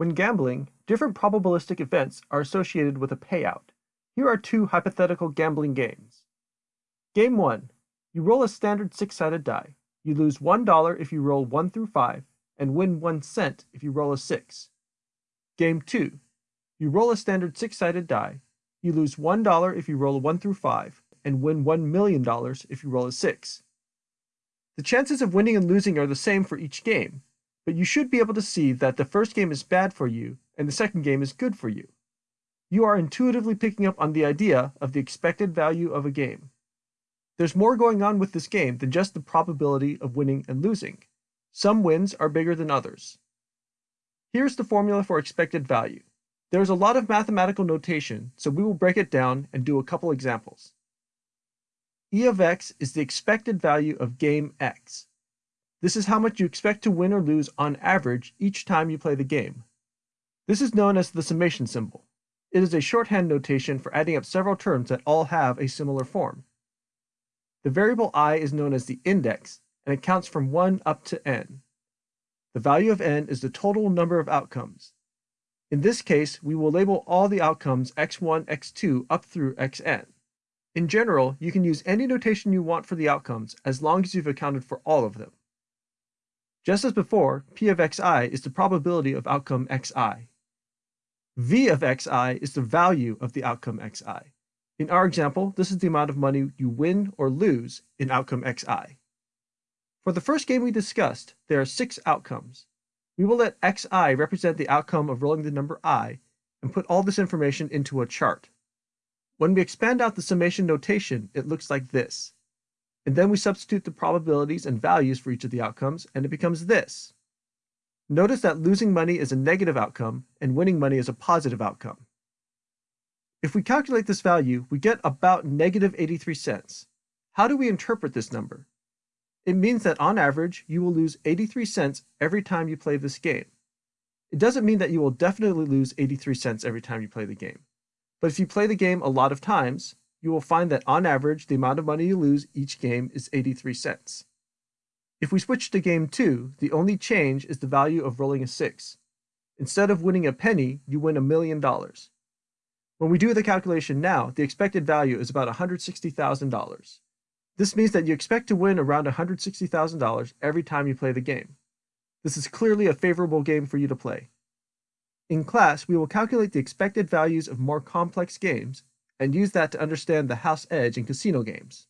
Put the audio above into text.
When gambling, different probabilistic events are associated with a payout. Here are two hypothetical gambling games. Game 1. You roll a standard six-sided die. You lose $1 if you roll 1 through 5, and win 1 cent if you roll a 6. Game 2. You roll a standard six-sided die. You lose $1 if you roll a 1 through 5, and win $1 million if you roll a 6. The chances of winning and losing are the same for each game, but you should be able to see that the first game is bad for you and the second game is good for you. You are intuitively picking up on the idea of the expected value of a game. There's more going on with this game than just the probability of winning and losing. Some wins are bigger than others. Here's the formula for expected value. There's a lot of mathematical notation, so we will break it down and do a couple examples. E of x is the expected value of game x. This is how much you expect to win or lose on average each time you play the game. This is known as the summation symbol. It is a shorthand notation for adding up several terms that all have a similar form. The variable i is known as the index, and it counts from 1 up to n. The value of n is the total number of outcomes. In this case, we will label all the outcomes x1, x2 up through xn. In general, you can use any notation you want for the outcomes as long as you've accounted for all of them. Just as before, P of xi is the probability of outcome xi. V of xi is the value of the outcome xi. In our example, this is the amount of money you win or lose in outcome xi. For the first game we discussed, there are six outcomes. We will let xi represent the outcome of rolling the number i and put all this information into a chart. When we expand out the summation notation, it looks like this. And then we substitute the probabilities and values for each of the outcomes, and it becomes this. Notice that losing money is a negative outcome, and winning money is a positive outcome. If we calculate this value, we get about negative 83 cents. How do we interpret this number? It means that on average, you will lose 83 cents every time you play this game. It doesn't mean that you will definitely lose 83 cents every time you play the game. But if you play the game a lot of times, you will find that on average, the amount of money you lose each game is 83 cents. If we switch to game 2, the only change is the value of rolling a 6. Instead of winning a penny, you win a million dollars. When we do the calculation now, the expected value is about $160,000. This means that you expect to win around $160,000 every time you play the game. This is clearly a favorable game for you to play. In class, we will calculate the expected values of more complex games and use that to understand the house edge in casino games.